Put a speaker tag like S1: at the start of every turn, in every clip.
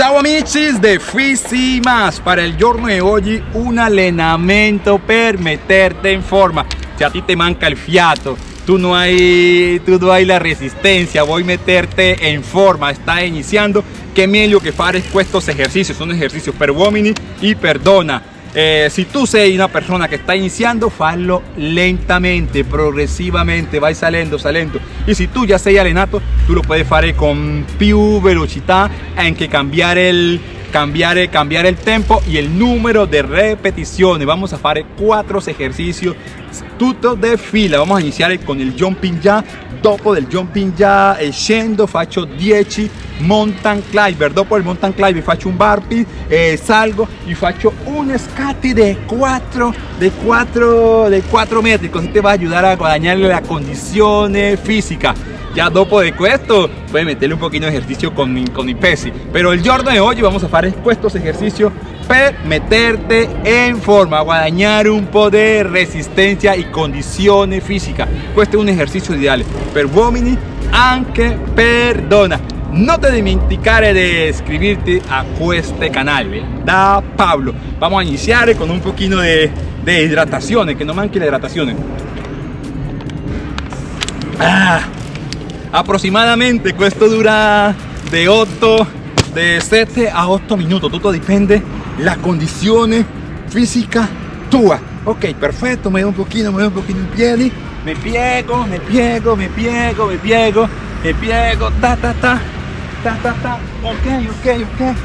S1: Ciao amici de Fisi Más. Para il giorno di oggi un allenamento per meterte in forma. Se a ti te manca el fiato tú no hay tú no hay la resistencia. Voy a meterte en forma. Está iniciando. Que meglio que fare estos ejercicios. Son ejercicios per uomini y perdona eh, si tú sei una persona que está iniciando, fallo lentamente, progresivamente, vai salendo, salendo. Y si tú ya sei allenato, tú lo puedes fare con più velocità, anche cambiare il, cambiare, cambiare el tempo y el número de repeticiones. Vamos a fare cuatro ejercicios tutto de fila. Vamos a iniciar con el jumping ya. Dopo del jumping ya scendo faccio 10 mountain climber. Dopo il mountain climber faccio un burpee, eh, salgo y faccio un scatti de 4 de 4 de 4 metri. Così te va a ayudar a guadagnare la condizione fisica ya dopo de esto voy a meterle un poquito de ejercicio con mi, con mi pesi pero el giorno de hoy vamos a hacer estos ejercicios meterte en forma guadañar un poco de resistencia y condiciones físicas. Este es un ejercicio ideal. Per uomini anche perdona. No te dimenticare de suscribirte a este canal ¿eh? da Pablo. Vamos a iniciar con un poquito de, de hidratación que no manque la hidratación ah aproximadamente esto dura de 8 de 7 a 8 minutos. Todo depende la condición física tua. Ok perfecto me doy un poquito me doy un poquito en piedi me piego me piego me piego me piego me piego ta ta ta ta ta ta. Ok ok ok.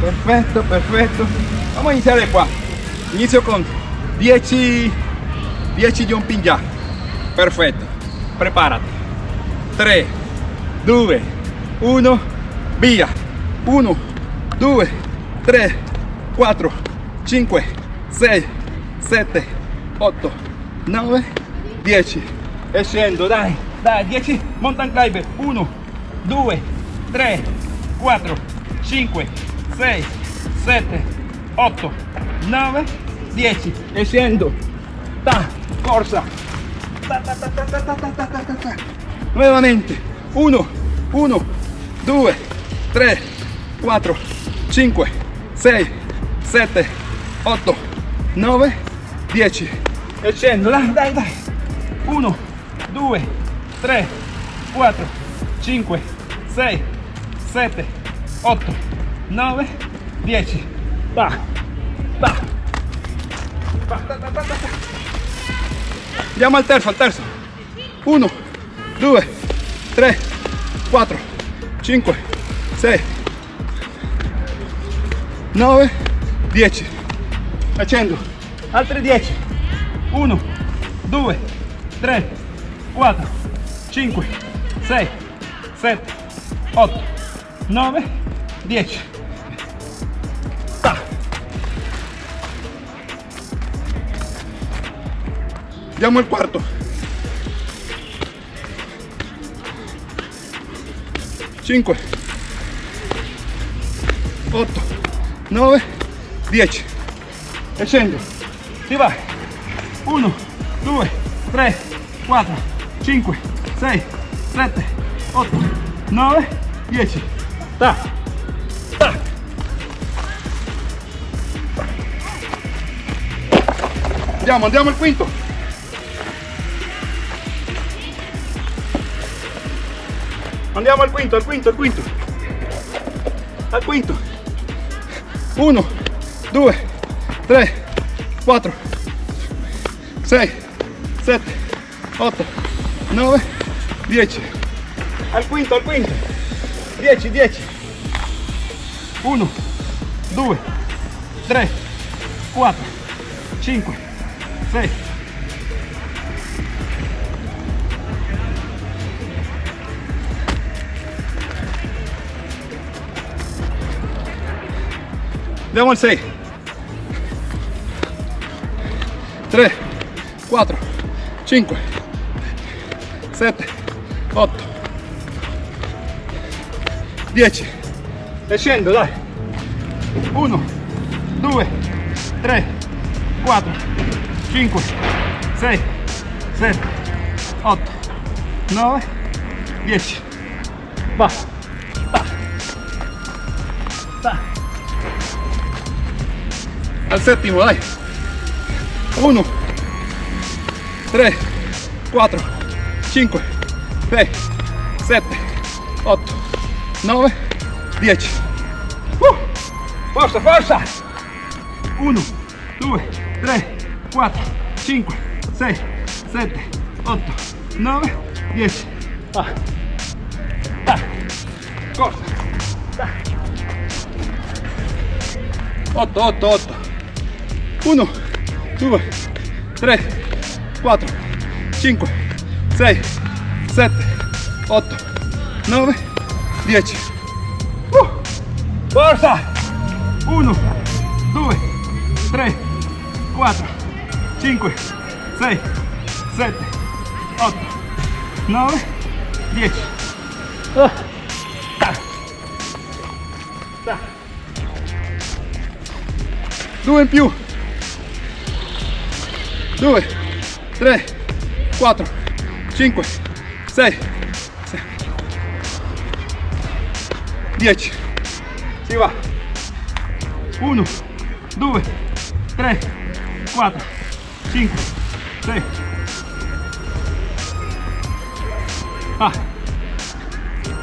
S1: Perfecto perfecto. Vamos a iniciar de qua inicio con 10 10 jumping ya. Perfecto. Prepárate. 3 2 1 via 1 2 3 4 5 6 7 8 9 10 e scendo dai dai 10 mountain climber 1 2 3 4 5 6 7 8 9 10 e scendo ta corsa nuevamente. 1 1 2 3 4 5 6 7 8 9 10 e scendo dai dai dai. 1 2 3 4 5 6 7 8 9 10 va. Va. Va ta, ta, ta, andiamo al terzo al terzo. 1 2 3 4 5 6 9 10 facendo. Altri 10 1 2 3 4 5 6 7 8 9 10 Andiamo al quarto. 5 8 9 10 e scendo. Si va 1 2 3 4 5 6 7 8 9 10 ta. Ta. Andiamo andiamo al quinto. Andiamo al quinto, al quinto, al quinto. Al quinto. 1, 2, 3, 4, 6, 7, 8, 9, 10. Al quinto, al quinto. 10, 10. 1, 2, 3, 4, 5, 6, Andiamo al 6 3 4 5 7 8 10 e scendo dai. 1 2 3 4 5 6 7 8 9 10 va. Va. Al séptimo, dai. 1, 3, 4, 5, 6, 7, 8, 9, 10. Uh, forza, forza! 1, 2, 3, 4, 5, 6, 7, 8, 9, 10. Ah. Ah. Corta. Ah. 8, 8, 8. 1, 2, 3, 4, 5, 6, 7, 8, 9, 10. Uh, forza! 1, 2, 3, 4, 5, 6, 7, 8, 9, 10. Ah. Ta. Ta. Due in più. 2, 3, 4, 5, 6, 10. Si va. 1, 2, 3, 4, 5, 6. Ah.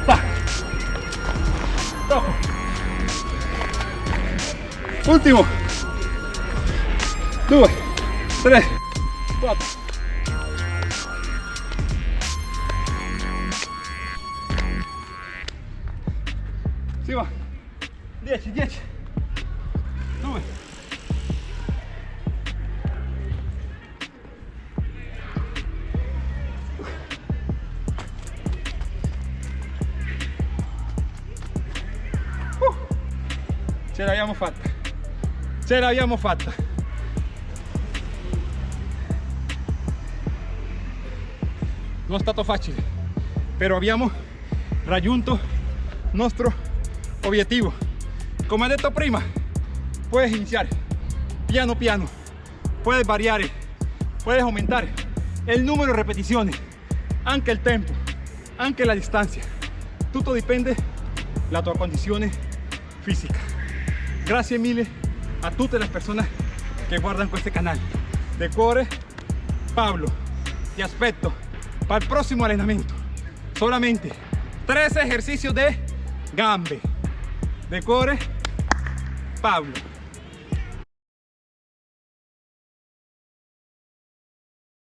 S1: Ta. Dopo. Ultimo. 2, 3, 4. Si va. 10, 10. 2. Uh. Ce l'abbiamo fatta. Ce l'abbiamo fatta. Non è stato facile, però abbiamo raggiunto il nostro obiettivo. Come detto prima, puedes iniciar piano piano, puedes variare, puedes aumentare il numero di ripetizioni, anche il tempo, anche la distanza. Tutto dipende dalla tua condizione fisica. Grazie mille a tutte le persone che guardano questo canale. De cuore, Pablo, ti aspetto para el próximo entrenamiento. Solamente tres ejercicios de gambe. De core, Pablo.